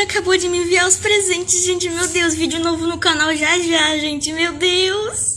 acabou de me enviar os presentes, gente. Meu Deus, vídeo novo no canal já já, gente. Meu Deus.